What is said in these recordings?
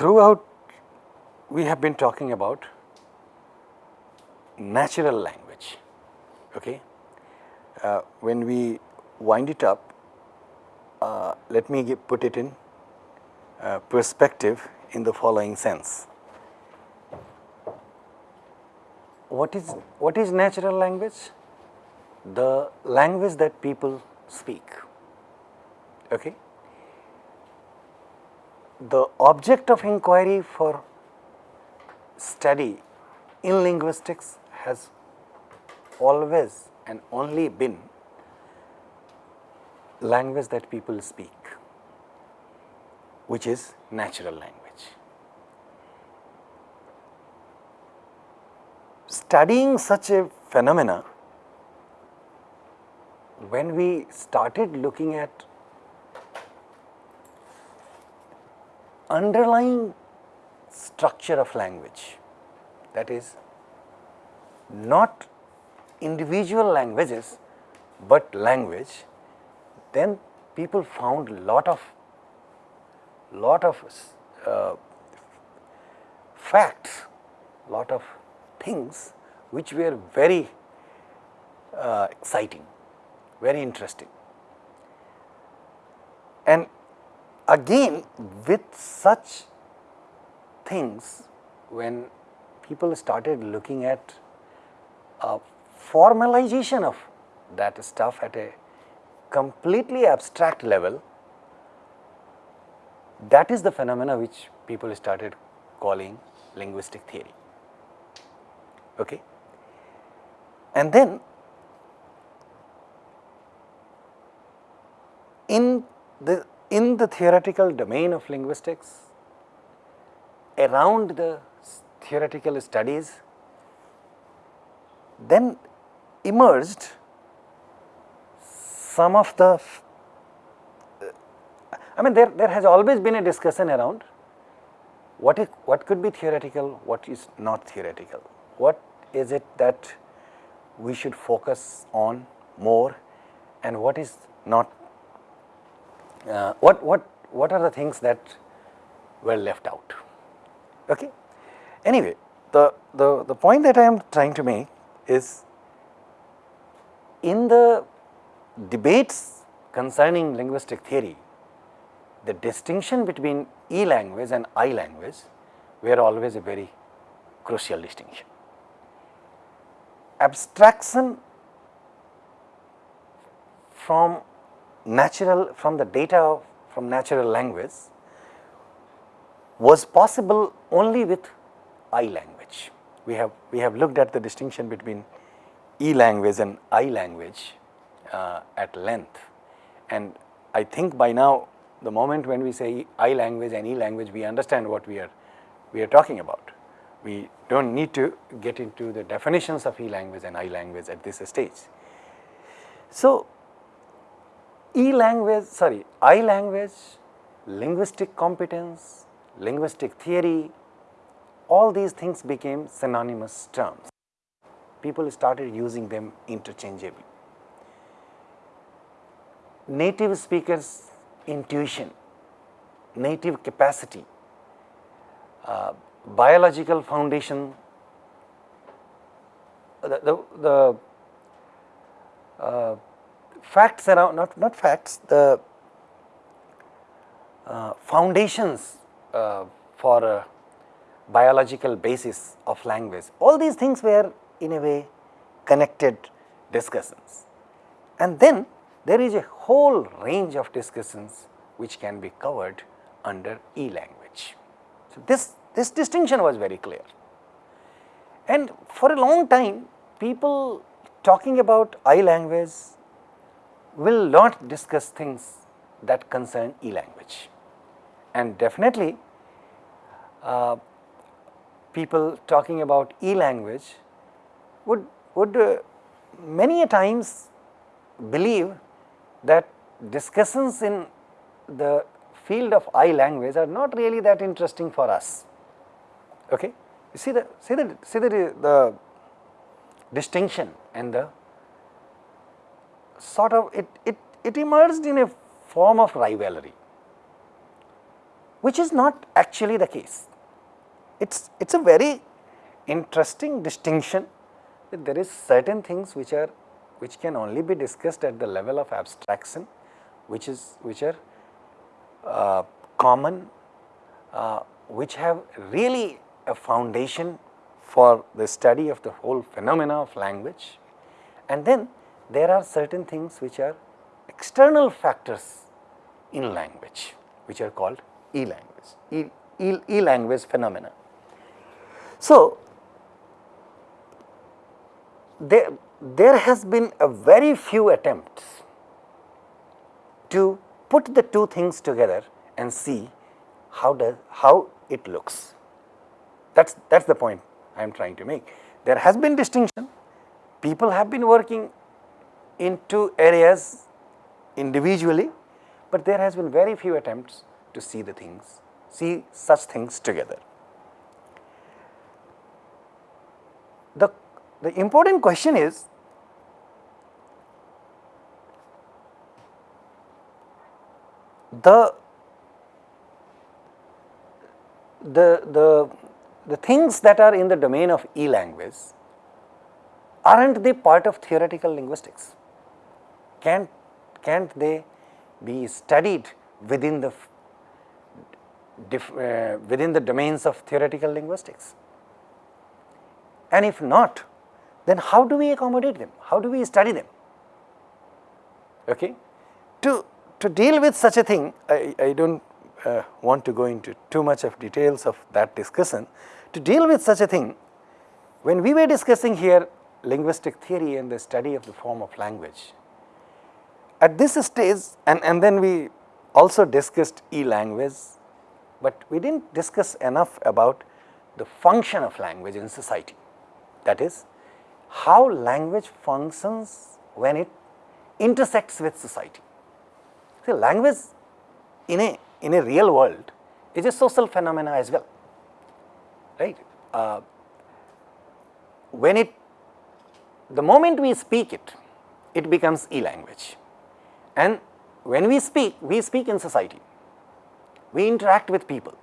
Throughout we have been talking about natural language. Okay? Uh, when we wind it up, uh, let me put it in uh, perspective in the following sense. What is, what is natural language? The language that people speak. Okay? The object of inquiry for study in linguistics has always and only been language that people speak, which is natural language. Studying such a phenomena, when we started looking at underlying structure of language, that is not individual languages, but language, then people found lot of lot of uh, facts, lot of things which were very uh, exciting, very interesting. And again with such things when people started looking at a formalization of that stuff at a completely abstract level, that is the phenomena which people started calling linguistic theory. Okay? And then in the in the theoretical domain of linguistics, around the theoretical studies, then emerged some of the, uh, I mean there, there has always been a discussion around what is, what could be theoretical, what is not theoretical, what is it that we should focus on more and what is not, uh, what, what, what are the things that were left out. Okay? Anyway, the, the, the point that I am trying to make is in the debates concerning linguistic theory, the distinction between E language and I language were always a very crucial distinction. Abstraction from natural, from the data from natural language was possible only with I language. We have, we have looked at the distinction between E language and I language uh, at length. And I think by now the moment when we say I language and E language, we understand what we are, we are talking about. We do not need to get into the definitions of E language and I language at this stage. So, E language, sorry, I language, linguistic competence, linguistic theory, all these things became synonymous terms. People started using them interchangeably native speakers intuition, native capacity, uh, biological foundation, the, the, the uh, facts around, not, not facts, the uh, foundations uh, for a biological basis of language. All these things were in a way connected discussions. And then there is a whole range of discussions which can be covered under E language. So, this, this distinction was very clear. And for a long time people talking about I language will not discuss things that concern E language. And definitely uh, people talking about E language would, would uh, many a times believe that discussions in the field of I language are not really that interesting for us. Okay? You see the see the see the, the distinction and the sort of it, it, it emerged in a form of rivalry. which is not actually the case. It is it's a very interesting distinction that there is certain things which are which can only be discussed at the level of abstraction which is which are uh, common uh, which have really a foundation for the study of the whole phenomena of language and then there are certain things which are external factors in language which are called e-language, e-language phenomena. So, there, there has been a very few attempts to put the two things together and see how does how it looks. That's that's the point I am trying to make. There has been distinction. People have been working in two areas individually, but there has been very few attempts to see the things, see such things together. The, the important question is the the the the things that are in the domain of e-language aren't they part of theoretical linguistics can't can't they be studied within the uh, within the domains of theoretical linguistics? And if not then how do we accommodate them? How do we study them? Okay? To to deal with such a thing, I, I do not uh, want to go into too much of details of that discussion. To deal with such a thing, when we were discussing here linguistic theory and the study of the form of language, at this stage and, and then we also discussed e-language, but we did not discuss enough about the function of language in society. That is, how language functions when it intersects with society. See language in a in a real world is a social phenomena as well, right. Uh, when it the moment we speak it, it becomes e-language and when we speak, we speak in society, we interact with people.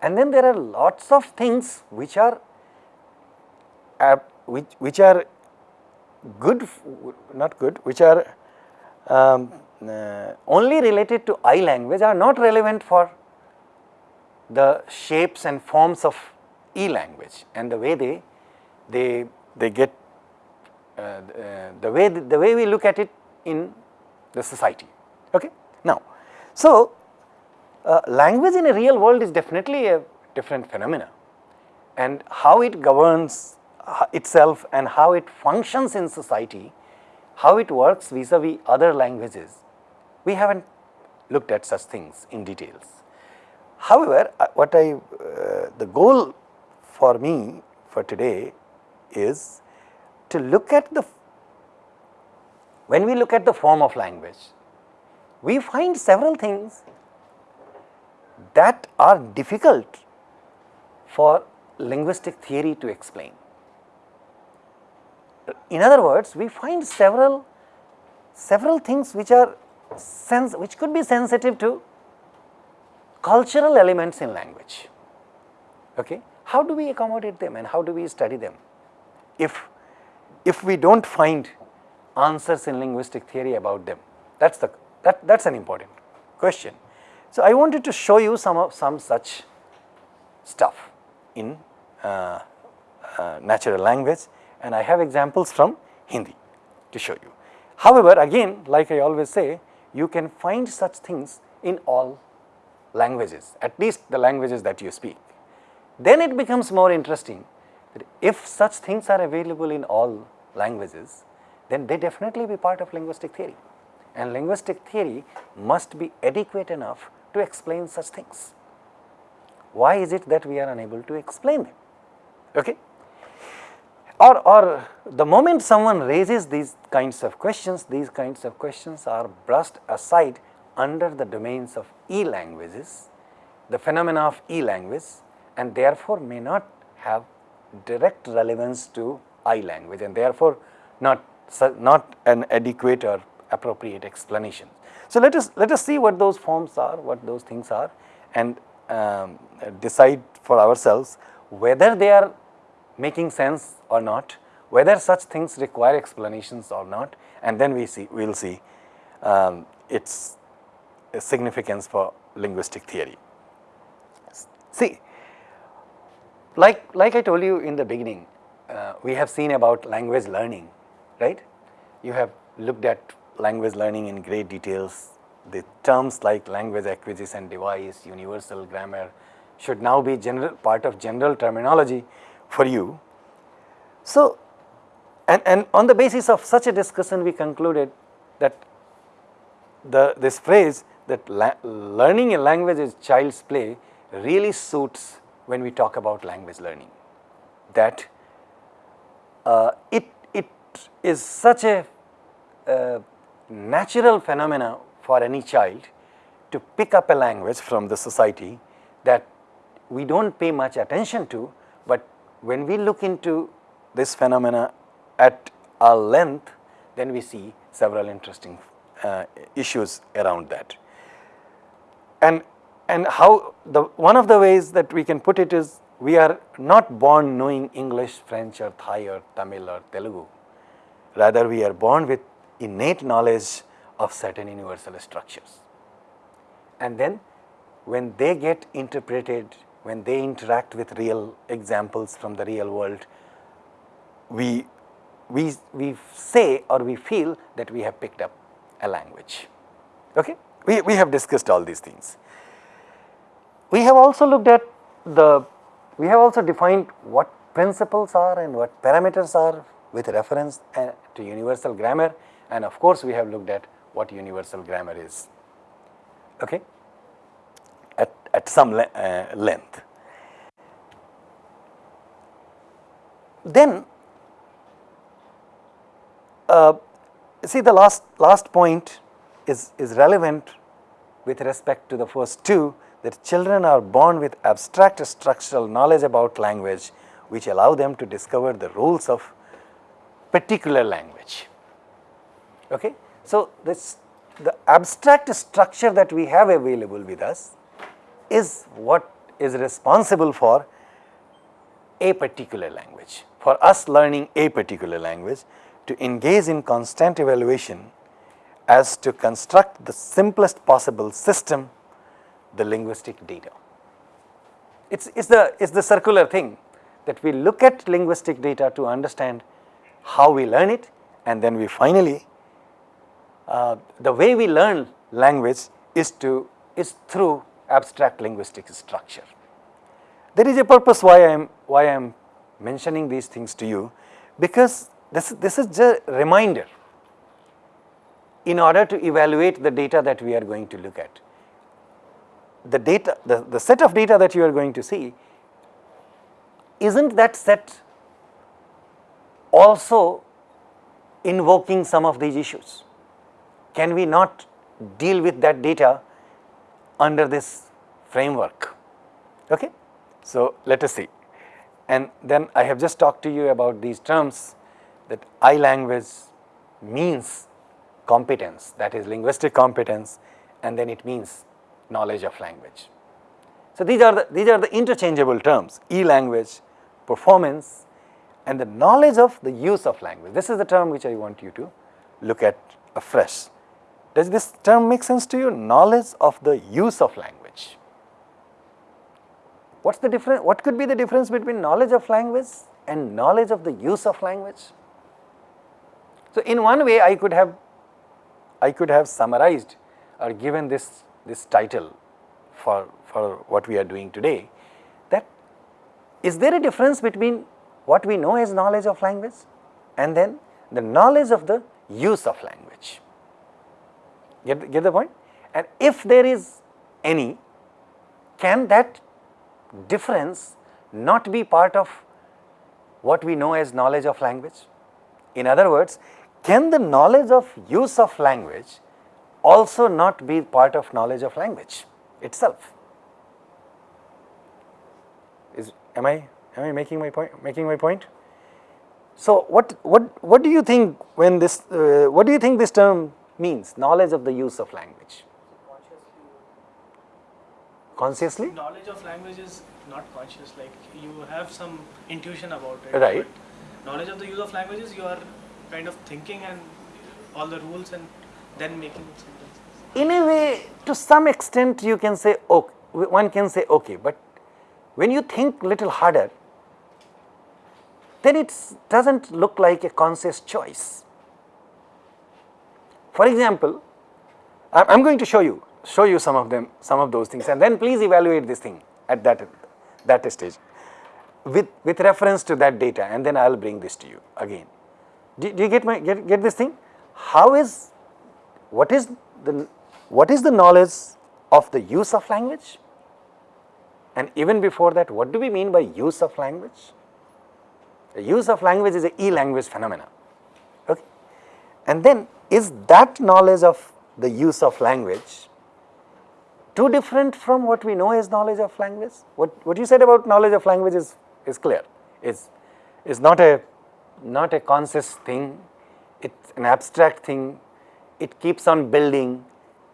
And then there are lots of things which are uh, which, which are good, not good, which are um, uh, only related to I language are not relevant for the shapes and forms of E language and the way they they they get uh, uh, the way the way we look at it in the society. Okay. Now, so uh, language in a real world is definitely a different phenomena and how it governs uh, itself and how it functions in society, how it works vis-a-vis -vis other languages we have not looked at such things in details. However, uh, what I uh, the goal for me for today is to look at the when we look at the form of language, we find several things that are difficult for linguistic theory to explain. In other words, we find several several things which are sense which could be sensitive to cultural elements in language. Okay? How do we accommodate them and how do we study them? If, if we do not find answers in linguistic theory about them, that is the that that is an important question. So, I wanted to show you some of some such stuff in uh, uh, natural language and I have examples from Hindi to show you. However, again like I always say you can find such things in all languages, at least the languages that you speak. Then it becomes more interesting that if such things are available in all languages, then they definitely be part of linguistic theory and linguistic theory must be adequate enough to explain such things. Why is it that we are unable to explain them? Okay? or, or the moment someone raises these kinds of questions, these kinds of questions are brushed aside under the domains of e-languages, the phenomena of e-language and therefore may not have direct relevance to I-language and therefore not, not an adequate or appropriate explanation. So, let us let us see what those forms are, what those things are and um, decide for ourselves whether they are making sense or not, whether such things require explanations or not and then we see we will see um, its significance for linguistic theory. See, like, like I told you in the beginning, uh, we have seen about language learning, right? You have looked at language learning in great details. The terms like language acquisition device, universal grammar should now be general part of general terminology for you. So, and, and on the basis of such a discussion we concluded that the this phrase that learning a language is child's play really suits when we talk about language learning. That uh, it, it is such a uh, natural phenomena for any child to pick up a language from the society that we do not pay much attention to, but when we look into this phenomena at a length, then we see several interesting uh, issues around that. And, and how the one of the ways that we can put it is we are not born knowing English, French or Thai or Tamil or Telugu. Rather we are born with innate knowledge of certain universal structures. And then when they get interpreted, when they interact with real examples from the real world, we, we, we say or we feel that we have picked up a language. Okay? We, we have discussed all these things. We have also looked at the, we have also defined what principles are and what parameters are with reference uh, to universal grammar. And of course, we have looked at what universal grammar is. Okay, at, at some le uh, length. Then uh, see the last, last point is, is relevant with respect to the first two that children are born with abstract structural knowledge about language which allow them to discover the rules of particular language. Okay? So, this the abstract structure that we have available with us is what is responsible for a particular language, for us learning a particular language to engage in constant evaluation as to construct the simplest possible system, the linguistic data. It's, it's, the, it's the circular thing that we look at linguistic data to understand how we learn it and then we finally, uh, the way we learn language is to, is through abstract linguistic structure. There is a purpose why I am, why I am mentioning these things to you because this, this is just a reminder in order to evaluate the data that we are going to look at. The data, the, the set of data that you are going to see, isn't that set also invoking some of these issues? Can we not deal with that data under this framework? Okay? So, let us see. And then I have just talked to you about these terms that I language means competence that is linguistic competence and then it means knowledge of language. So, these are the these are the interchangeable terms e language, performance and the knowledge of the use of language. This is the term which I want you to look at afresh. Does this term make sense to you? Knowledge of the use of language. What's the difference? What could be the difference between knowledge of language and knowledge of the use of language? So, in one way I could have I could have summarized or given this this title for for what we are doing today that is there a difference between what we know as knowledge of language and then the knowledge of the use of language. Get, get the point? And if there is any, can that difference not be part of what we know as knowledge of language? In other words, can the knowledge of use of language also not be part of knowledge of language itself? Is am I am I making my point making my point? So what what what do you think when this uh, what do you think this term means knowledge of the use of language? consciously? Knowledge of language is not conscious, like you have some intuition about it. Right. but Knowledge of the use of languages, you are kind of thinking and all the rules and then making sentences. In a way, to some extent you can say, okay, one can say okay, but when you think little harder, then it does not look like a conscious choice. For example, I am going to show you, show you some of them, some of those things and then please evaluate this thing at that, that stage with, with reference to that data and then I will bring this to you again. Do, do you get my, get, get this thing? How is, what is the, what is the knowledge of the use of language? And even before that, what do we mean by use of language? The use of language is a e-language phenomena. Okay. And then is that knowledge of the use of language too different from what we know as knowledge of language? What, what you said about knowledge of language is, is clear, is, is not a not a conscious thing, it's an abstract thing, it keeps on building,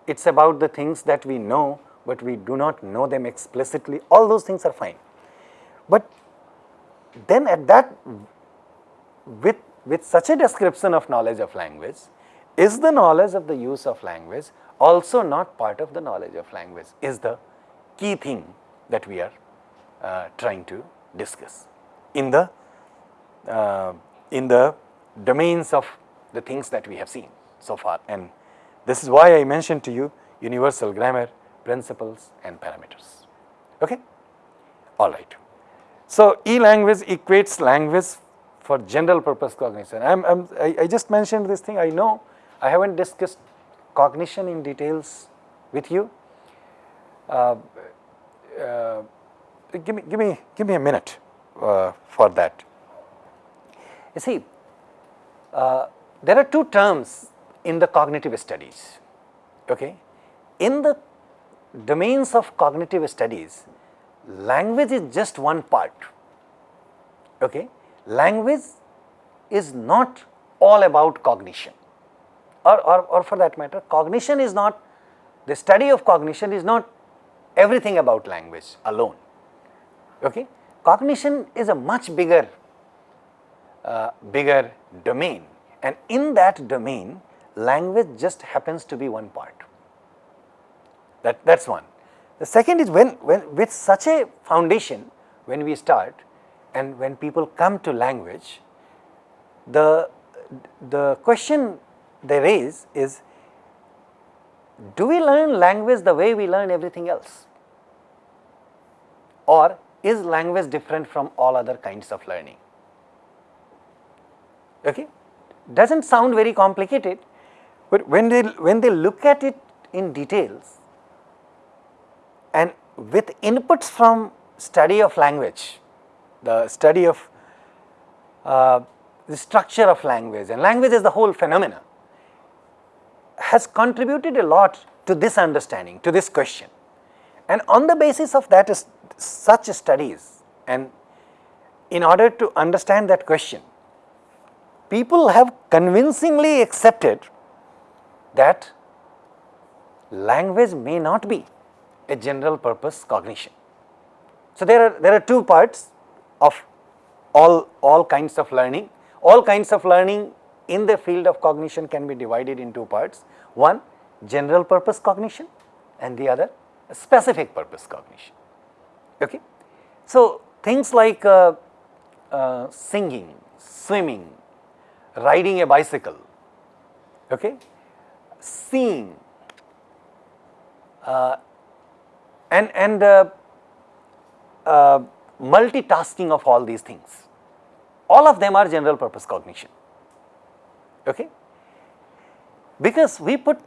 it's about the things that we know, but we do not know them explicitly, all those things are fine. But then at that, with, with such a description of knowledge of language, is the knowledge of the use of language also not part of the knowledge of language is the key thing that we are uh, trying to discuss in the uh, in the domains of the things that we have seen so far. And this is why I mentioned to you universal grammar principles and parameters. Okay? All right so e-language equates language for general purpose cognition I'm, I'm I, I just mentioned this thing I know I haven't discussed cognition in details with you uh, uh, give me give me give me a minute uh, for that you see, uh, there are two terms in the cognitive studies. Okay? In the domains of cognitive studies, language is just one part. Okay? Language is not all about cognition or, or, or for that matter cognition is not the study of cognition is not everything about language alone. Okay? Cognition is a much bigger uh, bigger domain and in that domain language just happens to be one part that that is one. The second is when, when with such a foundation when we start and when people come to language the, the question they raise is do we learn language the way we learn everything else? Or is language different from all other kinds of learning? Okay? Does not sound very complicated, but when they when they look at it in details and with inputs from study of language, the study of uh, the structure of language and language is the whole phenomena has contributed a lot to this understanding, to this question. And on the basis of that is such studies and in order to understand that question, people have convincingly accepted that language may not be a general purpose cognition. So, there are there are two parts of all all kinds of learning. All kinds of learning in the field of cognition can be divided in two parts. One general purpose cognition and the other specific purpose cognition. Okay? So, things like uh, uh, singing, swimming, riding a bicycle, okay, seeing uh, and, and uh, uh, multitasking of all these things. All of them are general purpose cognition, okay, because we put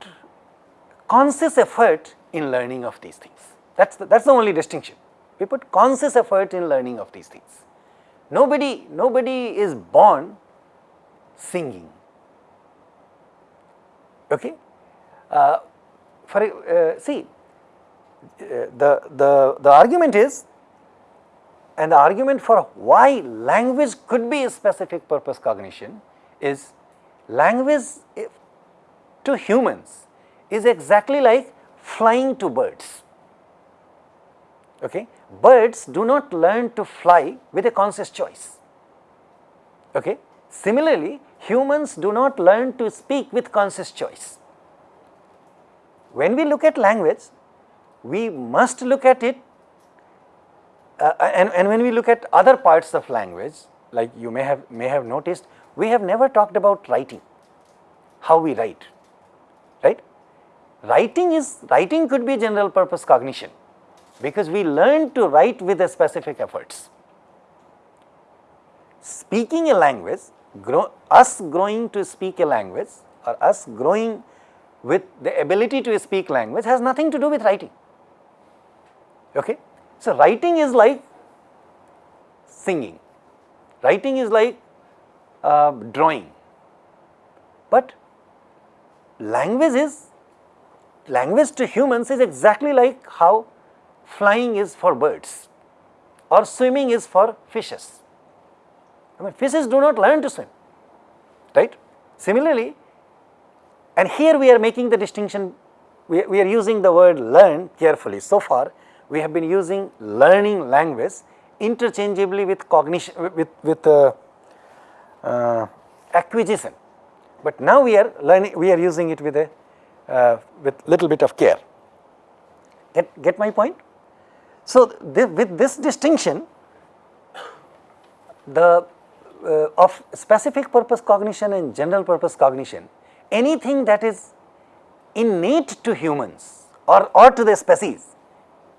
conscious effort in learning of these things. That's the, that's the only distinction. We put conscious effort in learning of these things. Nobody, nobody is born singing. Okay? Uh, for uh, see, the, the, the argument is and the argument for why language could be a specific purpose cognition is language to humans is exactly like flying to birds. Okay? Birds do not learn to fly with a conscious choice. Okay? Similarly, humans do not learn to speak with conscious choice. When we look at language, we must look at it uh, and, and when we look at other parts of language, like you may have may have noticed, we have never talked about writing, how we write, right? Writing is writing could be general purpose cognition because we learn to write with a specific efforts. Speaking a language, grow, us growing to speak a language or us growing with the ability to speak language has nothing to do with writing. Okay? So, writing is like singing, writing is like uh, drawing, but language is language to humans is exactly like how flying is for birds or swimming is for fishes. I mean fishes do not learn to swim, right. Similarly, and here we are making the distinction, we, we are using the word learn carefully. So far, we have been using learning language interchangeably with cognition, with, with uh, uh, acquisition. But now we are learning, we are using it with a, uh, with little bit of care. Get, get my point? So, th with this distinction, the uh, of specific purpose cognition and general purpose cognition, anything that is innate to humans or, or to the species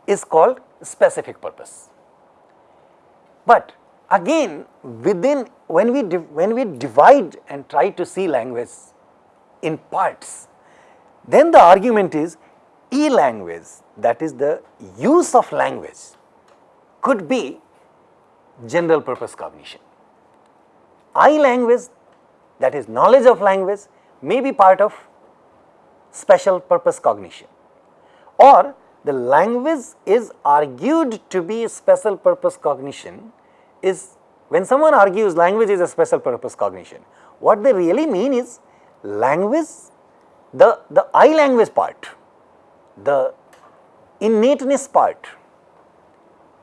is called specific purpose. But again within when we when we divide and try to see language in parts, then the argument is e language that is the use of language could be general purpose cognition. I language that is knowledge of language may be part of special purpose cognition or the language is argued to be special purpose cognition is when someone argues language is a special purpose cognition, what they really mean is language, the, the I language part, the innateness part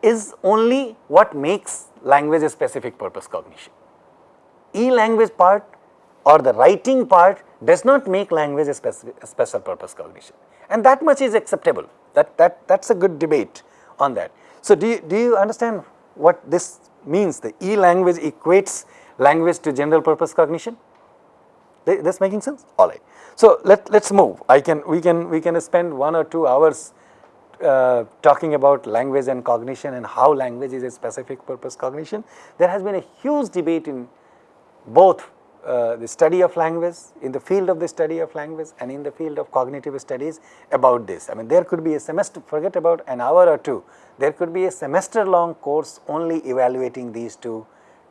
is only what makes language a specific purpose cognition. E language part or the writing part does not make language a, specific, a special purpose cognition. And that much is acceptable that that that's a good debate on that. So, do you, do you understand what this means the E language equates language to general purpose cognition? This making sense? All right. So, let let's move. I can we can we can spend one or two hours uh, talking about language and cognition and how language is a specific purpose cognition. There has been a huge debate in both uh, the study of language, in the field of the study of language and in the field of cognitive studies about this. I mean there could be a semester, forget about an hour or two, there could be a semester long course only evaluating these two,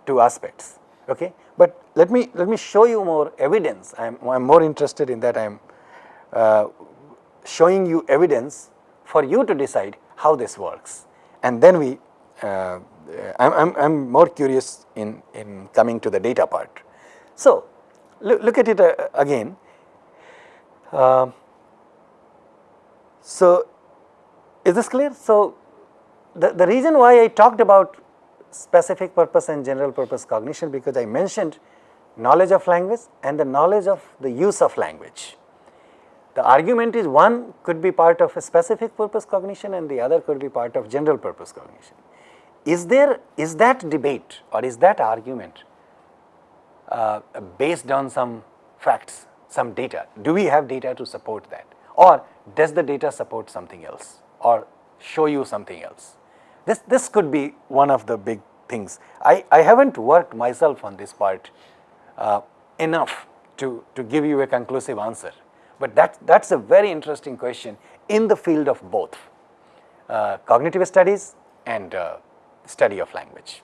two aspects. Okay? But let me, let me show you more evidence, I am I'm more interested in that I am uh, showing you evidence for you to decide how this works and then we uh, I'm, I'm more curious in, in coming to the data part. So, look, look at it uh, again. Uh, so, is this clear? So, the, the reason why I talked about specific purpose and general purpose cognition because I mentioned knowledge of language and the knowledge of the use of language. The argument is one could be part of a specific purpose cognition and the other could be part of general purpose cognition. Is there, is that debate or is that argument uh, based on some facts, some data. Do we have data to support that or does the data support something else or show you something else? This, this could be one of the big things. I, I have not worked myself on this part uh, enough to, to give you a conclusive answer, but that, that is a very interesting question in the field of both uh, cognitive studies and uh, study of language.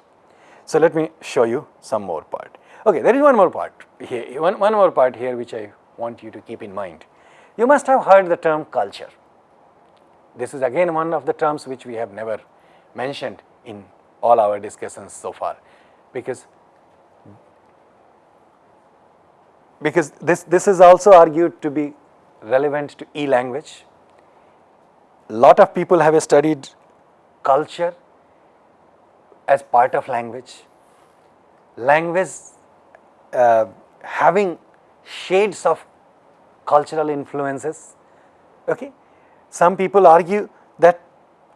So, let me show you some more part. Okay, there is one more part here, one, one more part here which I want you to keep in mind. You must have heard the term culture. This is again one of the terms which we have never mentioned in all our discussions so far, because because this, this is also argued to be relevant to e-language. Lot of people have studied culture as part of language, language uh, having shades of cultural influences. Okay? Some people argue that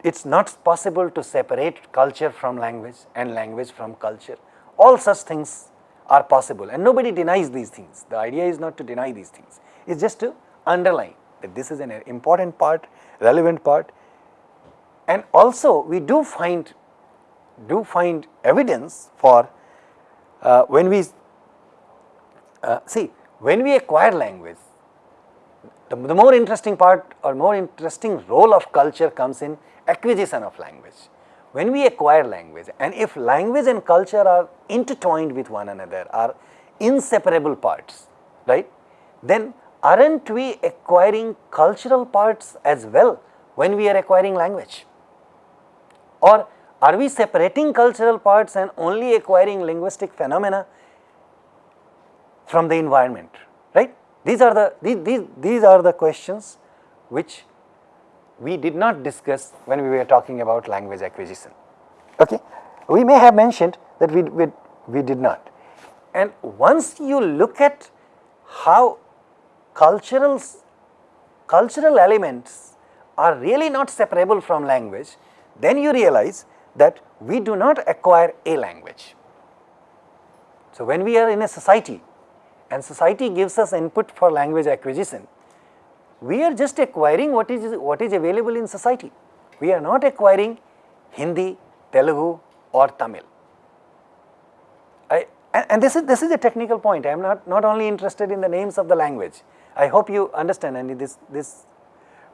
it is not possible to separate culture from language and language from culture. All such things are possible and nobody denies these things. The idea is not to deny these things, it is just to underline that this is an important part, relevant part and also we do find do find evidence for uh, when we uh, see when we acquire language the, the more interesting part or more interesting role of culture comes in acquisition of language. When we acquire language and if language and culture are intertwined with one another are inseparable parts right then aren't we acquiring cultural parts as well when we are acquiring language or are we separating cultural parts and only acquiring linguistic phenomena from the environment right these are the these, these, these are the questions which we did not discuss when we were talking about language acquisition. Okay. We may have mentioned that we, we, we did not. And once you look at how cultural, cultural elements are really not separable from language, then you realize that we do not acquire a language. So, when we are in a society and society gives us input for language acquisition, we are just acquiring what is, what is available in society. We are not acquiring Hindi, Telugu or Tamil. I, and, this is this is a technical point. I am not not only interested in the names of the language. I hope you understand and this this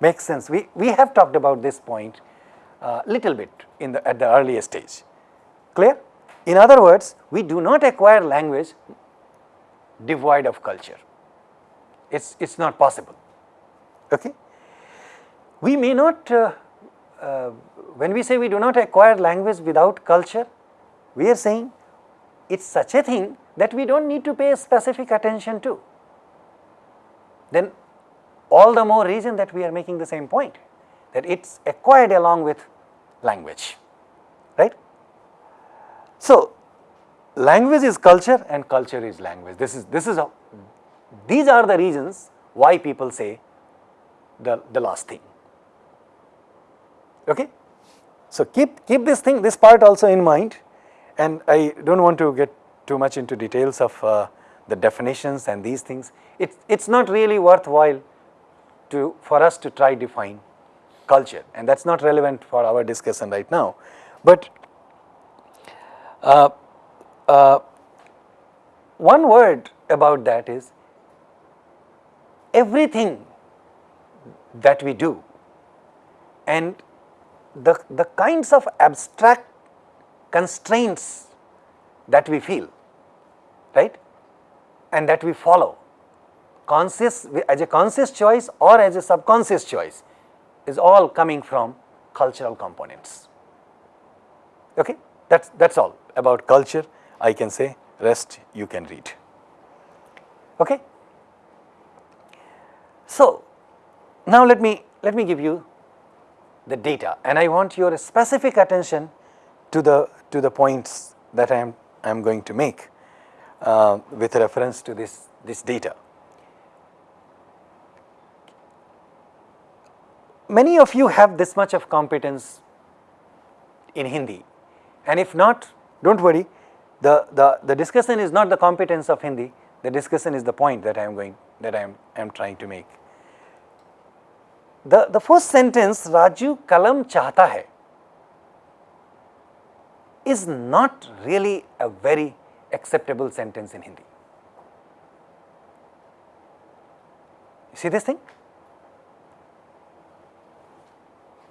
makes sense. We we have talked about this point uh, little bit in the at the earlier stage. Clear? In other words, we do not acquire language devoid of culture. It's it's not possible. Okay. We may not, uh, uh, when we say we do not acquire language without culture, we are saying it is such a thing that we do not need to pay specific attention to. Then all the more reason that we are making the same point that it is acquired along with language, right. So, language is culture and culture is language. This is, this is, a, these are the reasons why people say the, the last thing. Okay? So, keep, keep this thing, this part also in mind and I do not want to get too much into details of uh, the definitions and these things. It is not really worthwhile to for us to try define culture and that is not relevant for our discussion right now. But uh, uh, one word about that is everything that we do and the, the kinds of abstract constraints that we feel right and that we follow conscious as a conscious choice or as a subconscious choice is all coming from cultural components. Okay? That's that's all about culture i can say rest you can read okay so now let me let me give you the data and I want your specific attention to the to the points that I am I am going to make uh, with reference to this this data. Many of you have this much of competence in Hindi and if not do not worry the, the, the discussion is not the competence of Hindi the discussion is the point that I am going that I am, I am trying to make. The, the first sentence Raju kalam chahta hai is not really a very acceptable sentence in Hindi. You see this thing?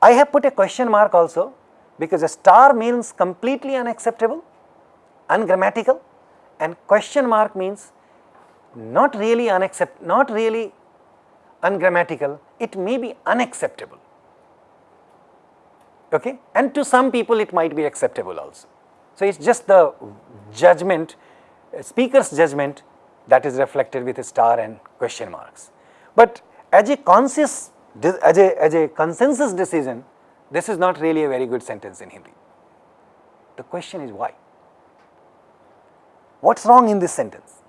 I have put a question mark also because a star means completely unacceptable, ungrammatical and question mark means not really unaccept, not really ungrammatical, it may be unacceptable okay and to some people it might be acceptable also. So, it is just the judgment speaker's judgment that is reflected with a star and question marks. But as a conscious as a, as a consensus decision this is not really a very good sentence in Hindi. The question is why? What's wrong in this sentence?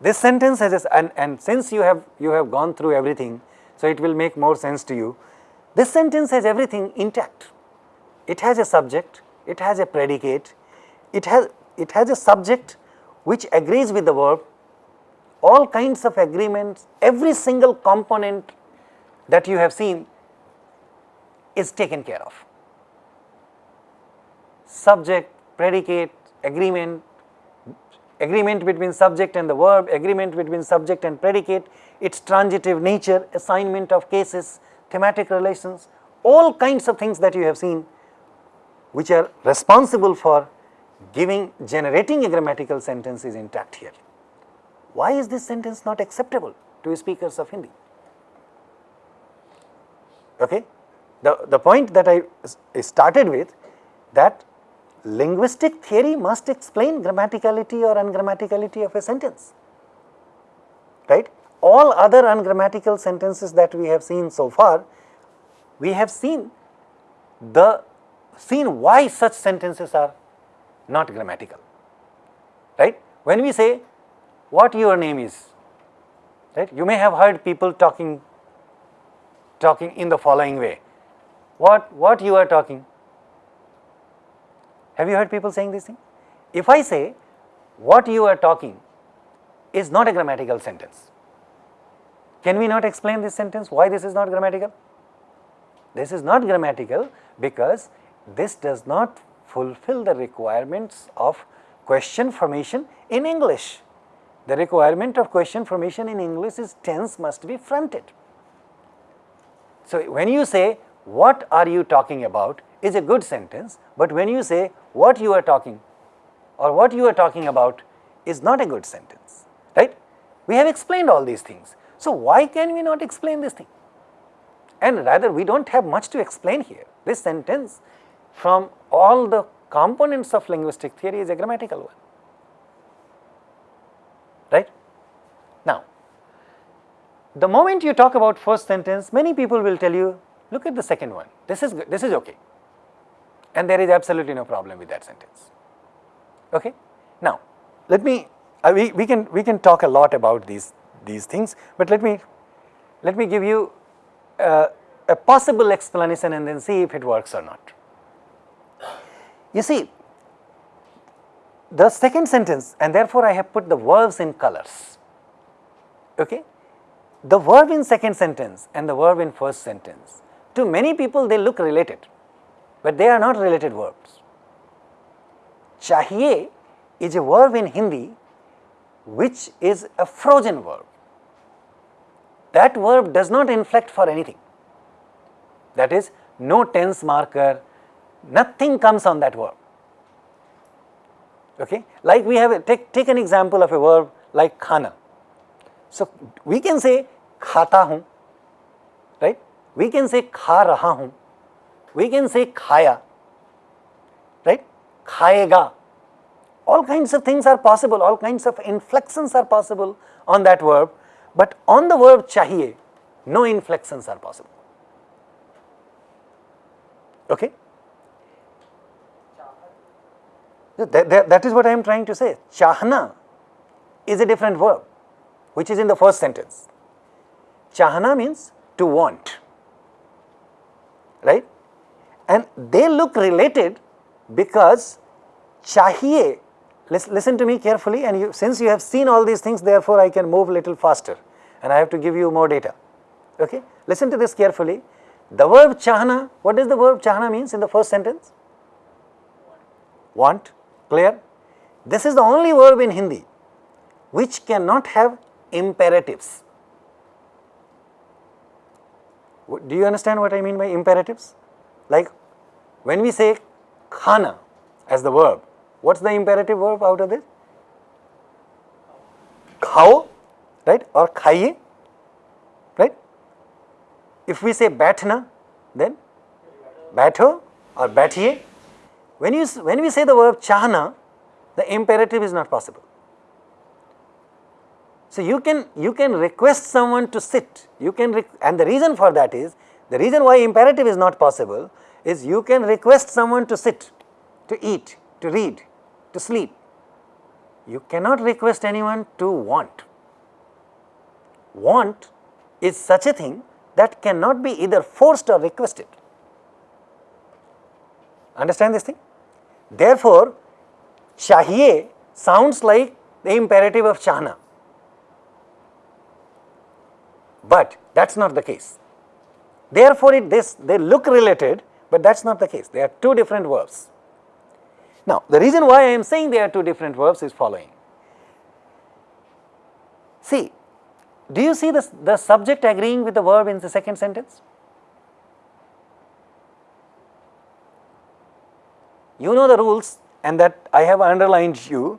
This sentence has a, and, and since you have you have gone through everything, so it will make more sense to you. This sentence has everything intact. It has a subject, it has a predicate, it has it has a subject which agrees with the verb, all kinds of agreements, every single component that you have seen is taken care of. Subject, predicate, agreement, agreement between subject and the verb, agreement between subject and predicate, its transitive nature, assignment of cases, thematic relations, all kinds of things that you have seen which are responsible for giving generating a grammatical sentence is intact here. Why is this sentence not acceptable to speakers of Hindi? Okay? The, the point that I started with that linguistic theory must explain grammaticality or ungrammaticality of a sentence, right. All other ungrammatical sentences that we have seen so far, we have seen the seen why such sentences are not grammatical, right. When we say what your name is, right, you may have heard people talking, talking in the following way, what, what you are talking, have you heard people saying this thing? If I say what you are talking is not a grammatical sentence, can we not explain this sentence why this is not grammatical? This is not grammatical because this does not fulfill the requirements of question formation in English. The requirement of question formation in English is tense must be fronted. So, when you say what are you talking about is a good sentence, but when you say what you are talking or what you are talking about is not a good sentence, right. We have explained all these things. So, why can we not explain this thing? And rather we do not have much to explain here. This sentence from all the components of linguistic theory is a grammatical one, right. Now, the moment you talk about first sentence, many people will tell you, look at the second one, this is, this is okay and there is absolutely no problem with that sentence. Okay? Now, let me uh, we, we can we can talk a lot about these these things, but let me let me give you uh, a possible explanation and then see if it works or not. You see, the second sentence and therefore I have put the verbs in colors. Okay? The verb in second sentence and the verb in first sentence, to many people they look related but they are not related verbs. Chahiye is a verb in Hindi which is a frozen verb. That verb does not inflect for anything. That is no tense marker, nothing comes on that verb. Okay? Like we have, a, take, take an example of a verb like khana. So, we can say khata hu, right? We can say kha raha hu, we can say khaya, right, khayega. All kinds of things are possible, all kinds of inflections are possible on that verb, but on the verb chahiye, no inflections are possible. Okay? That, that, that is what I am trying to say. Chahna is a different verb, which is in the first sentence. Chahna means to want, right? and they look related because chahiye, listen to me carefully and you, since you have seen all these things therefore I can move a little faster and I have to give you more data. Okay? Listen to this carefully. The verb chahna, what does the verb chahna means in the first sentence? Want, clear? This is the only verb in Hindi which cannot have imperatives. Do you understand what I mean by imperatives? Like when we say khana as the verb, what's the imperative verb out of this? Khao, right, or khaiye, right? If we say bathna, then batho or bathiye. When you when we say the verb chahna, the imperative is not possible. So you can you can request someone to sit. You can and the reason for that is The reason why imperative is not possible is you can request someone to sit, to eat, to read, to sleep. You cannot request anyone to want. Want is such a thing that cannot be either forced or requested. Understand this thing? Therefore, chahiye sounds like the imperative of chahna, but that is not the case. Therefore, it this they look related, but that is not the case. They are two different verbs. Now, the reason why I am saying they are two different verbs is following. See, do you see this, the subject agreeing with the verb in the second sentence? You know the rules and that I have underlined you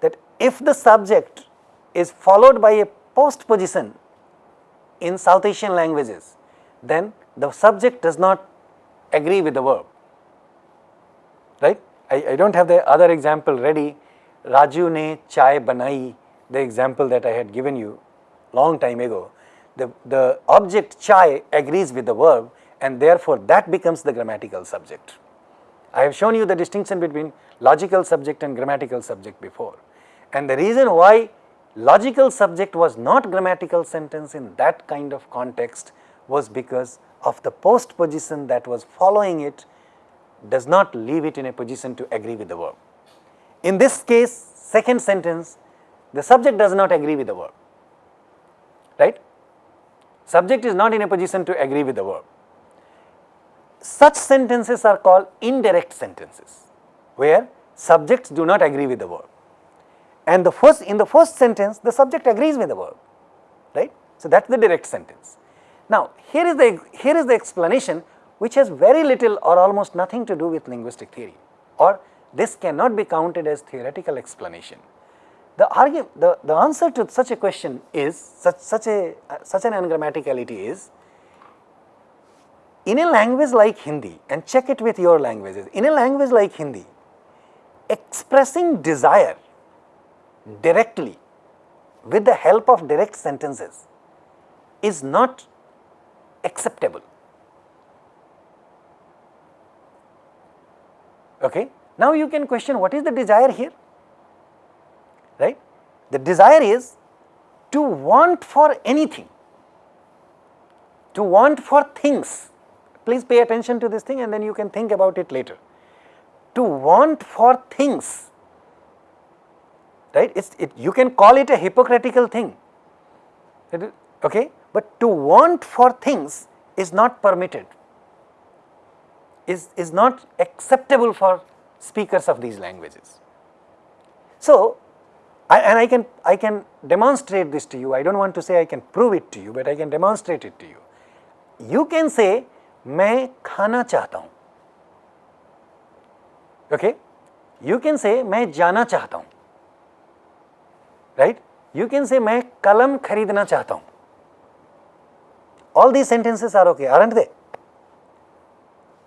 that if the subject is followed by a post position in South Asian languages, then the subject does not agree with the verb, right. I, I do not have the other example ready, Raju ne chai banai, the example that I had given you long time ago. The, the object chai agrees with the verb and therefore that becomes the grammatical subject. I have shown you the distinction between logical subject and grammatical subject before. And the reason why logical subject was not grammatical sentence in that kind of context was because of the post position that was following it does not leave it in a position to agree with the verb. In this case, second sentence, the subject does not agree with the verb, right? Subject is not in a position to agree with the verb. Such sentences are called indirect sentences, where subjects do not agree with the verb. And the first, in the first sentence, the subject agrees with the verb, right? So, that is the direct sentence. Now, here is the, here is the explanation which has very little or almost nothing to do with linguistic theory or this cannot be counted as theoretical explanation. The, argue, the, the answer to such a question is such, such, a, uh, such an ungrammaticality is in a language like Hindi and check it with your languages, in a language like Hindi, expressing desire directly with the help of direct sentences is not acceptable. Okay. Now, you can question what is the desire here, right. The desire is to want for anything, to want for things. Please pay attention to this thing and then you can think about it later. To want for things, right. It's, it, you can call it a hypocritical thing, okay. But to want for things is not permitted is, is not acceptable for speakers of these languages. So, I, and I can, I can demonstrate this to you, I do not want to say I can prove it to you, but I can demonstrate it to you. You can say, मैं खाना चाहता हूँ, okay? You can say, मैं जाना चाहता हूँ, right you can say मैं कलम खरीदना चाहता हूँ. All the sentences are okay are and they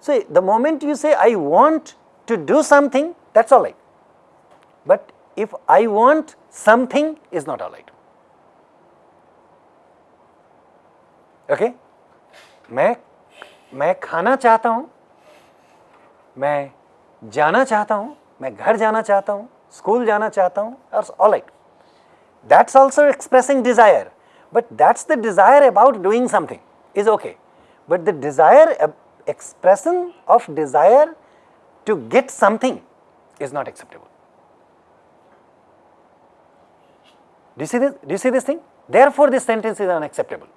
so the moment you say I want to do something that's all right but if I want something is not all right okay मैं मैं खाना चाहता हूँ, मैं जाना चाहता हूँ, मैं घर जाना चाहता हूँ स्कूल जाना चाहता हूँ all right that's also expressing Dzire but that's the desire about doing something is okay. But the desire expression of desire to get something is not acceptable. Do you see this? Do you see this thing? Therefore, this sentence is unacceptable.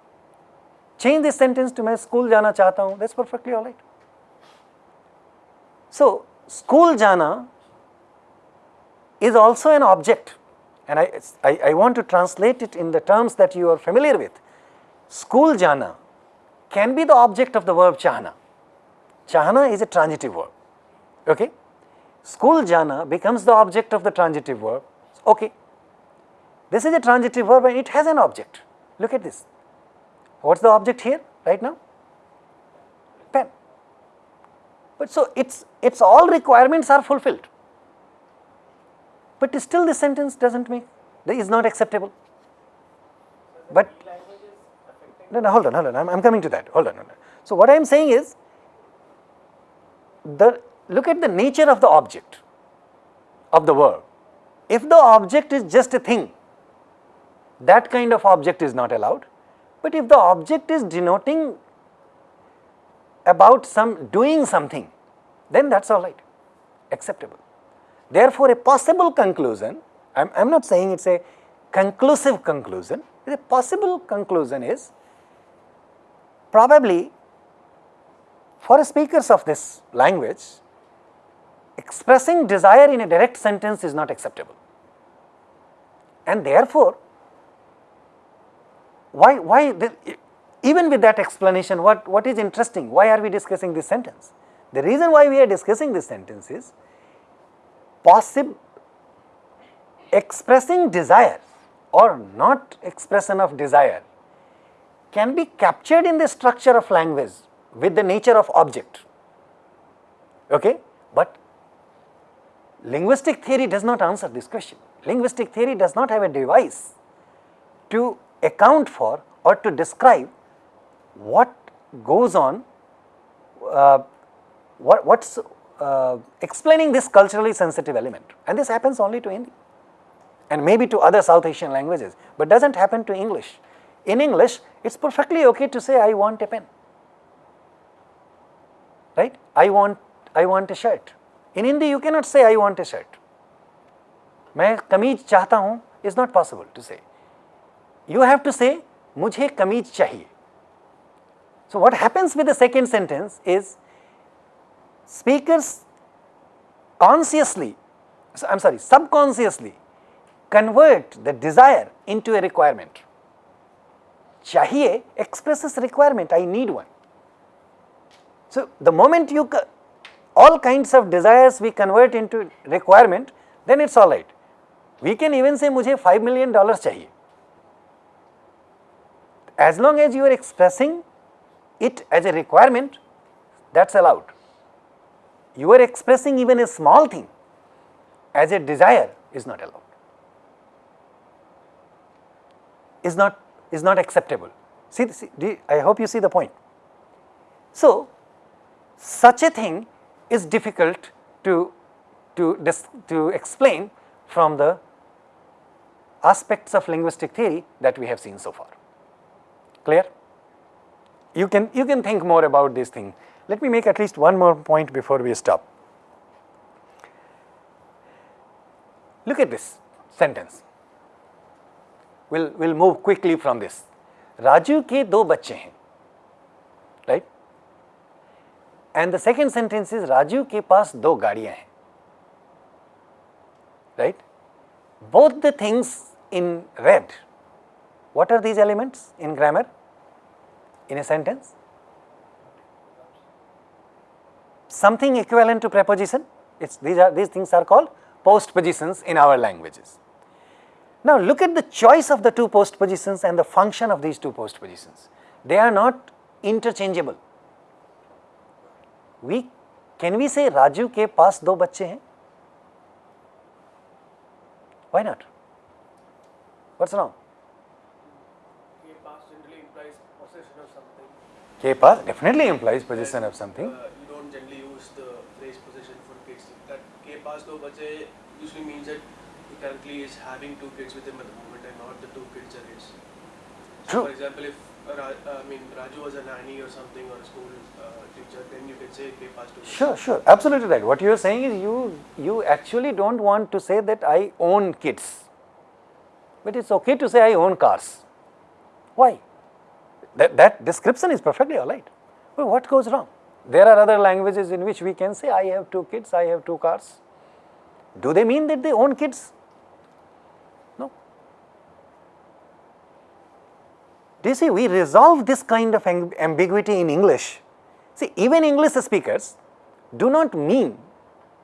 Change this sentence to मैं school जाना चाहता हूँ. That's perfectly all right. So, school जाना is also an object and I, I, I want to translate it in the terms that you are familiar with. School jana can be the object of the verb chahna. Chahna is a transitive verb, okay. School jana becomes the object of the transitive verb, okay. This is a transitive verb and it has an object. Look at this. What's the object here right now? Pen. But so its its all requirements are fulfilled, but still the sentence doesn't make is not acceptable. But no, no, hold on, hold on. I'm, I'm coming to that. Hold on, hold on. So, what I am saying is the look at the nature of the object of the verb. If the object is just a thing, that kind of object is not allowed. But if the object is denoting about some doing something, then that is all right, acceptable. Therefore, a possible conclusion, I am not saying it is a conclusive conclusion, a possible conclusion is probably for speakers of this language, expressing desire in a direct sentence is not acceptable. And therefore, why, why the, even with that explanation, what, what is interesting, why are we discussing this sentence? The reason why we are discussing this sentence is possible expressing desire or not expression of desire can be captured in the structure of language with the nature of object. Okay? But linguistic theory does not answer this question. Linguistic theory does not have a device to account for or to describe what goes on, uh, what what's uh, explaining this culturally sensitive element and this happens only to Hindi and maybe to other South Asian languages, but does not happen to English. In English, it is perfectly okay to say I want a pen, right? I want, I want a shirt. In Hindi, you cannot say I want a shirt. मैं कमीज चाहता हूँ is not possible to say. You have to say मुझे कमीज चाहिए. So what happens with the second sentence is speakers consciously, I am sorry, subconsciously convert the desire into a requirement. Chahiye expresses requirement, I need one. So, the moment you all kinds of desires we convert into requirement, then it is alright. We can even say, mujhe 5 million dollars chahiye. As long as you are expressing it as a requirement, that is allowed. You are expressing even a small thing as a desire is not allowed. is not is not acceptable. See, see I hope you see the point. So, such a thing is difficult to to to explain from the aspects of linguistic theory that we have seen so far. Clear? You can you can think more about this thing. Let me make at least one more point before we stop. Look at this sentence. We'll, we'll move quickly from this. Raju ke do bache hain, right? And the second sentence is Raju ke paas do gaadiyan hain, right? Both the things in red. What are these elements in grammar, in a sentence? Something equivalent to preposition it's these are these things are called postpositions in our languages now look at the choice of the two postpositions and the function of these two postpositions. They are not interchangeable. We can we say Raju ke paas do bacche hain? Why not? What's wrong? Ke paas generally implies possession of something. Ke paas definitely implies possession of something. Uh, you don't generally use the phrase possession for kids. That ke paas usually means that he currently is having two kids with him at the moment and not the two kids are his. So True. For example, if uh, I mean Raju was a nanny or something or a school uh, teacher, then you can say paas two. Sure, sure, absolutely right. What you are saying is you you actually don't want to say that I own kids, but it's okay to say I own cars. Why? That, that description is perfectly all right. Well, what goes wrong? There are other languages in which we can say I have two kids, I have two cars. Do they mean that they own kids? No. Do you see we resolve this kind of ambiguity in English. See even English speakers do not mean,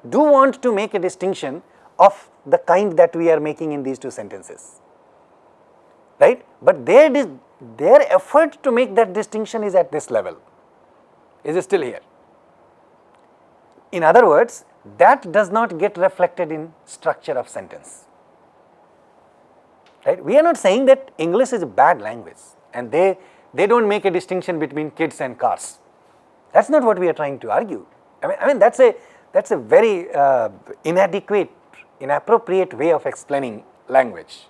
do want to make a distinction of the kind that we are making in these two sentences, right. But their, their effort to make that distinction is at this level, is still here. In other words, that does not get reflected in structure of sentence, right. We are not saying that English is a bad language and they, they do not make a distinction between kids and cars. That is not what we are trying to argue. I mean, I mean that is a that is a very uh, inadequate, inappropriate way of explaining language.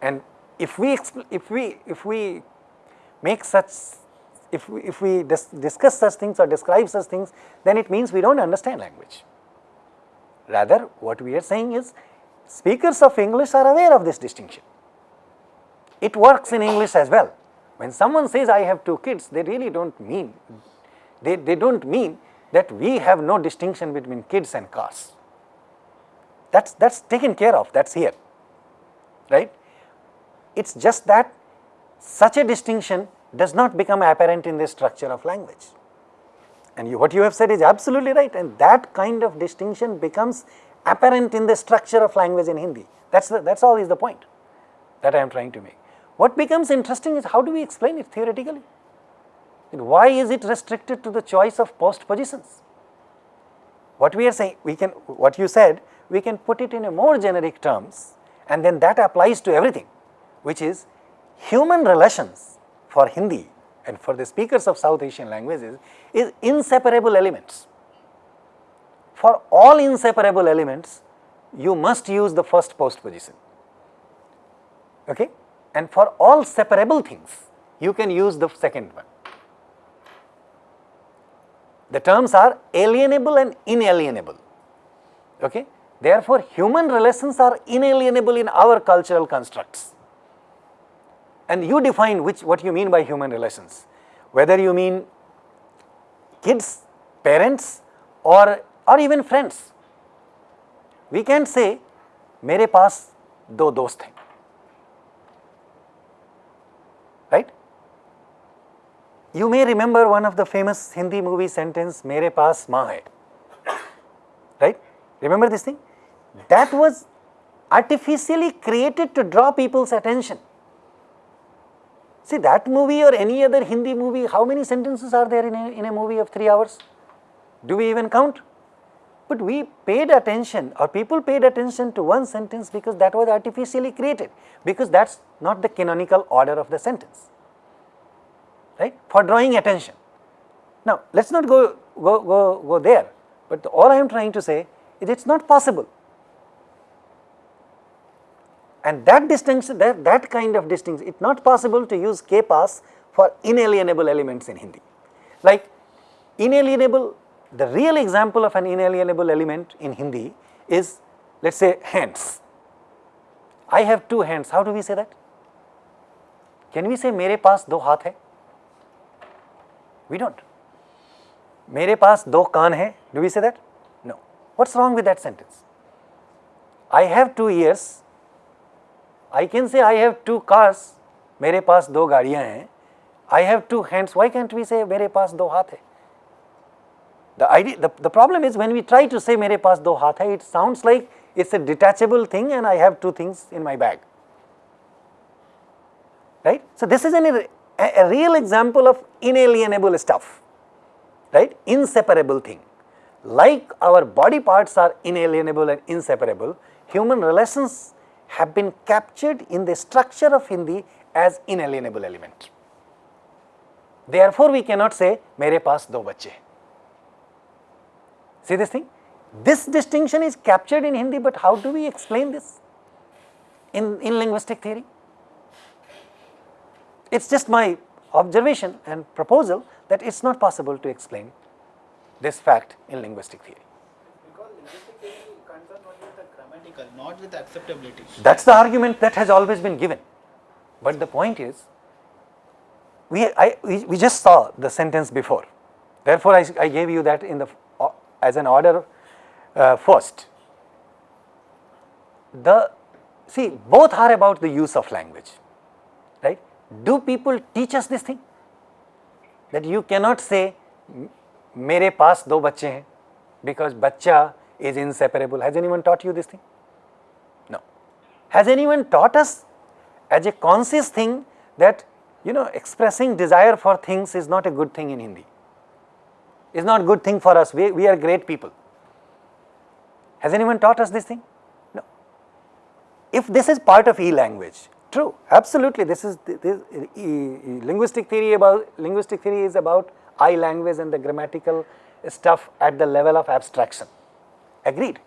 And if we if we if we make such if we, if we dis discuss such things or describe such things, then it means we do not understand language. Rather, what we are saying is speakers of English are aware of this distinction. It works in English as well. When someone says I have two kids, they really do not mean, they, they do not mean that we have no distinction between kids and cars. That's, that's taken care of, that's here, right. It is just that such a distinction does not become apparent in the structure of language. And you, what you have said is absolutely right and that kind of distinction becomes apparent in the structure of language in Hindi. That's the, that's all is the point that I am trying to make. What becomes interesting is how do we explain it theoretically? And why is it restricted to the choice of post positions? What we are saying, we can, what you said, we can put it in a more generic terms and then that applies to everything, which is human relations for Hindi and for the speakers of South Asian languages is inseparable elements. For all inseparable elements, you must use the first post position. Okay? And for all separable things, you can use the second one. The terms are alienable and inalienable. Okay? Therefore, human relations are inalienable in our cultural constructs And you define which what you mean by human relations, whether you mean kids, parents or, or even friends. We can say मेरे पास दो दोस्त हैं right you may remember one of the famous hindi movie sentence mere paas maa hai right remember this thing that was artificially created to draw people's attention See that movie or any other Hindi movie, how many sentences are there in a, in a movie of 3 hours? Do we even count? But we paid attention or people paid attention to one sentence because that was artificially created, because that is not the canonical order of the sentence, right, for drawing attention. Now, let us not go, go, go, go there, but all I am trying to say is it is not possible and that distinction, that, that kind of distinction, it is not possible to use ke paas for inalienable elements in Hindi. Like inalienable, the real example of an inalienable element in Hindi is let us say hands. I have two hands, how do we say that? Can we say mere paas do haath hai? We do not. Mere paas do kaan hai, do we say that? No. What is wrong with that sentence? I have two ears, I can say I have two cars, मेरे पास दो गाड़ियां हैं. I have two hands. Why can't we say मेरे पास दो हाथ है? The idea, the, the problem is when we try to say मेरे पास दो हाथ है, it sounds like it's a detachable thing and I have two things in my bag. Right? So this is an, a, a real example of inalienable stuff, right? Inseparable thing. Like our body parts are inalienable and inseparable, human relations have been captured in the structure of Hindi as inalienable element. Therefore, we cannot say mere paas do bache. See this thing? This distinction is captured in Hindi, but how do we explain this in, in linguistic theory? It is just my observation and proposal that it is not possible to explain this fact in linguistic theory not with acceptability. That is the argument that has always been given. But the point is, we, I, we, we just saw the sentence before. Therefore, I, I gave you that in the uh, as an order uh, first. The see both are about the use of language, right? Do people teach us this thing? That you cannot say मेरे पास दो बच्चे हैं because बच्चा is inseparable. Has anyone taught you this thing? Has anyone taught us as a conscious thing that you know expressing desire for things is not a good thing in Hindi, is not a good thing for us, we, we are great people. Has anyone taught us this thing? No. If this is part of e-language, true, absolutely this is this, linguistic theory about linguistic theory is about I language and the grammatical stuff at the level of abstraction, agreed.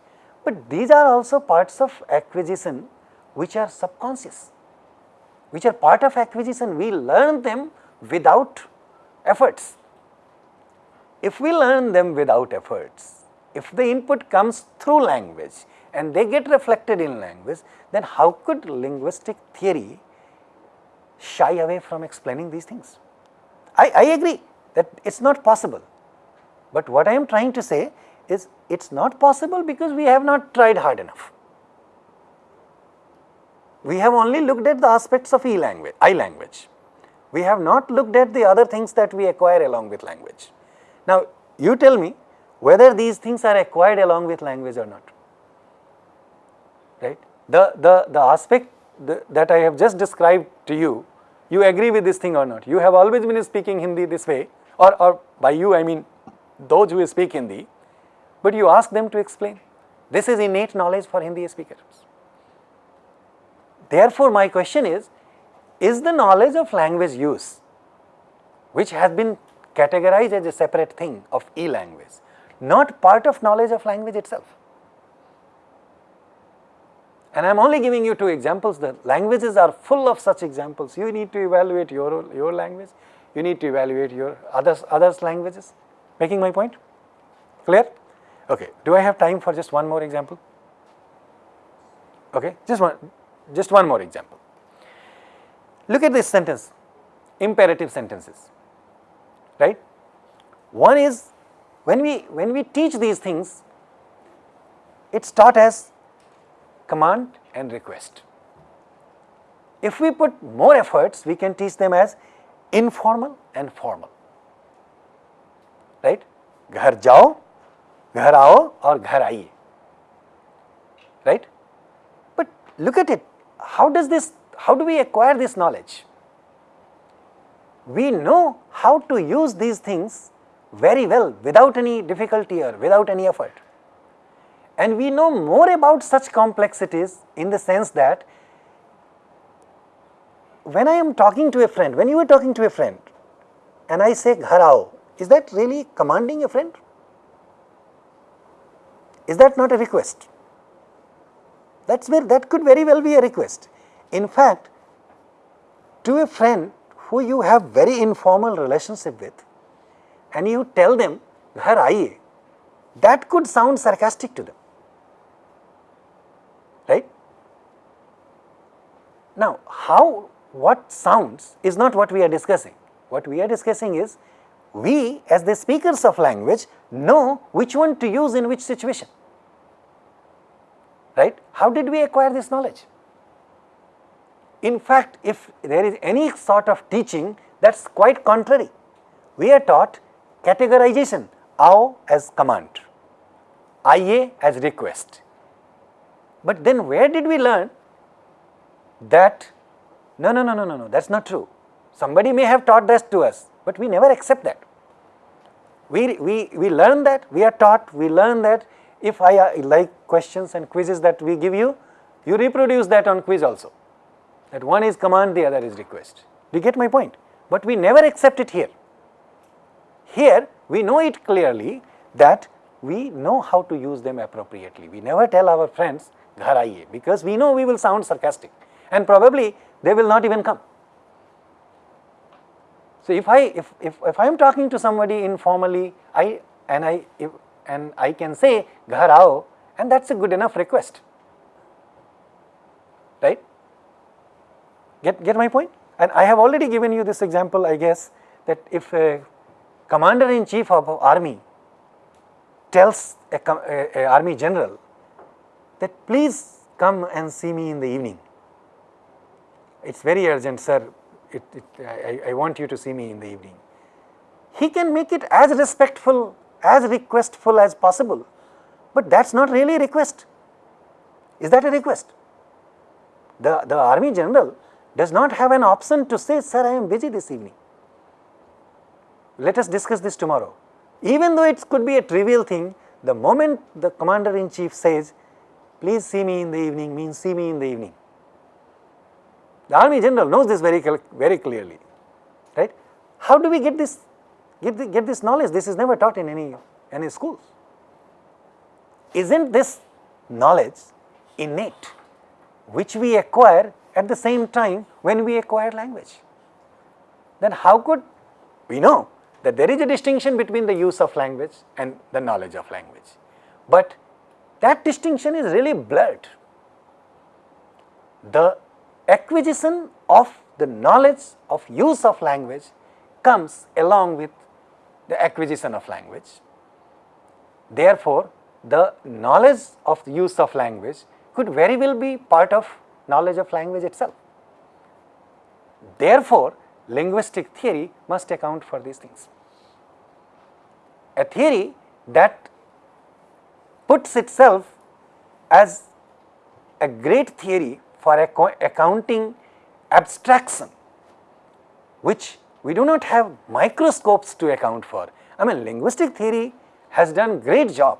But these are also parts of acquisition which are subconscious, which are part of acquisition, we learn them without efforts. If we learn them without efforts, if the input comes through language and they get reflected in language, then how could linguistic theory shy away from explaining these things? I, I agree that it is not possible, but what I am trying to say is it is not possible because we have not tried hard enough. We have only looked at the aspects of E language, I language. We have not looked at the other things that we acquire along with language. Now, you tell me whether these things are acquired along with language or not, right. The, the, the aspect the, that I have just described to you, you agree with this thing or not. You have always been speaking Hindi this way or, or by you I mean those who speak Hindi, but you ask them to explain. This is innate knowledge for Hindi speakers. Therefore, my question is, is the knowledge of language use, which has been categorized as a separate thing of e-language, not part of knowledge of language itself? And I am only giving you two examples, the languages are full of such examples. You need to evaluate your, your language, you need to evaluate your others, others languages. Making my point? Clear? Okay. Do I have time for just one more example? Okay. Just one, just one more example. Look at this sentence, imperative sentences, right. One is when we, when we teach these things, it is taught as command and request. If we put more efforts, we can teach them as informal and formal, right. Ghar jao, ghar aao or ghar aiye, right. But look at it, how does this, how do we acquire this knowledge? We know how to use these things very well without any difficulty or without any effort. And we know more about such complexities in the sense that when I am talking to a friend, when you are talking to a friend and I say ghar aao, is that really commanding a friend? Is that not a request? That is where that could very well be a request. In fact, to a friend who you have very informal relationship with and you tell them ghar that could sound sarcastic to them. right. Now, how what sounds is not what we are discussing. What we are discussing is we as the speakers of language know which one to use in which situation, right. How did we acquire this knowledge? In fact, if there is any sort of teaching that is quite contrary, we are taught categorization, ao as command, ia as request, but then where did we learn that no, no, no, no, no, no, that is not true. Somebody may have taught this to us, but we never accept that. We, we, we learn that, we are taught, we learn that if I uh, like questions and quizzes that we give you, you reproduce that on quiz also. That one is command, the other is request. Do you get my point? But we never accept it here. Here we know it clearly that we know how to use them appropriately. We never tell our friends ghar because we know we will sound sarcastic and probably they will not even come. So, if I if, if, if I am talking to somebody informally I and I if, and I can say ghar aao and that is a good enough request right get get my point? and I have already given you this example I guess that if a commander in chief of army tells a, a, a army general that please come and see me in the evening. It is very urgent sir, it, it, I, I want you to see me in the evening. He can make it as respectful, as requestful as possible, but that is not really a request. Is that a request? The, the army general does not have an option to say, sir, I am busy this evening. Let us discuss this tomorrow. Even though it could be a trivial thing, the moment the commander in chief says, please see me in the evening means see me in the evening. The army general knows this very, very clearly, right. How do we get this get, the, get this knowledge, this is never taught in any, any schools. Isn't this knowledge innate, which we acquire at the same time when we acquire language? Then how could we know that there is a distinction between the use of language and the knowledge of language, but that distinction is really blurred. The acquisition of the knowledge of use of language comes along with the acquisition of language. Therefore, the knowledge of the use of language could very well be part of knowledge of language itself. Therefore, linguistic theory must account for these things. A theory that puts itself as a great theory for accounting abstraction, which we do not have microscopes to account for. I mean linguistic theory has done great job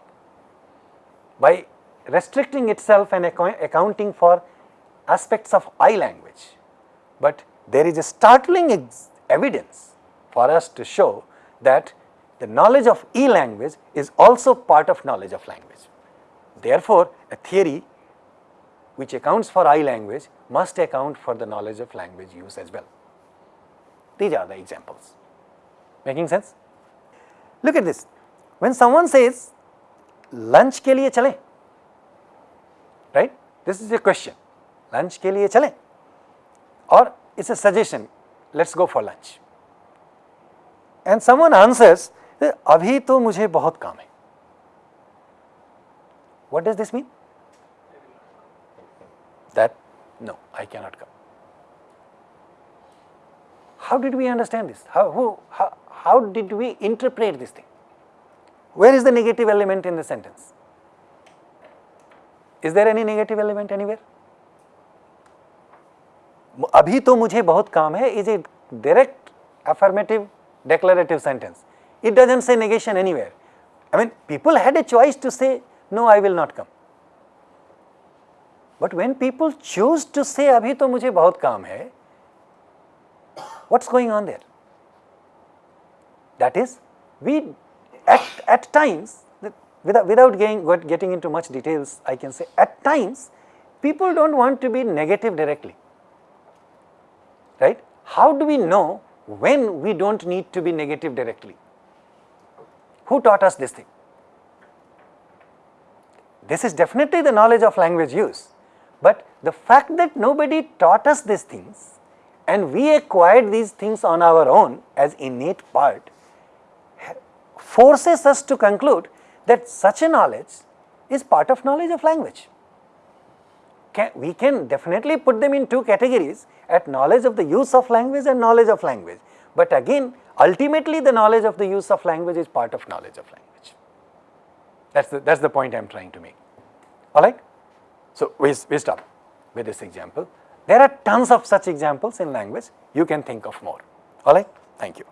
by restricting itself and accounting for aspects of I language, but there is a startling evidence for us to show that the knowledge of E language is also part of knowledge of language. Therefore, a theory which accounts for I language must account for the knowledge of language use as well. These are the examples. Making sense? Look at this. When someone says lunch के लिए चलें, right? This is a question. Lunch के लिए चलें, or it's a suggestion. Let's go for lunch. And someone answers, अभी तो मुझे बहुत काम है. What does this mean? That no, I cannot come. How did we understand this? How, who, how, how did we interpret this thing? Where is the negative element in the sentence? Is there any negative element anywhere? अभी तो मुझे बहुत काम है is a direct affirmative declarative sentence. It doesn't say negation anywhere. I mean people had a choice to say no I will not come. But when people choose to say अभी तो मुझे बहुत काम है what's going on there? That is we at, at times without, without getting, getting into much details I can say at times people do not want to be negative directly right. How do we know when we do not need to be negative directly? Who taught us this thing? This is definitely the knowledge of language use, but the fact that nobody taught us these things and we acquired these things on our own as innate part forces us to conclude that such a knowledge is part of knowledge of language. Can, we can definitely put them in two categories at knowledge of the use of language and knowledge of language, but again ultimately the knowledge of the use of language is part of knowledge of language. That is the, that's the point I am trying to make, alright. So, we, we stop with this example. There are tons of such examples in language, you can think of more, alright. Thank you.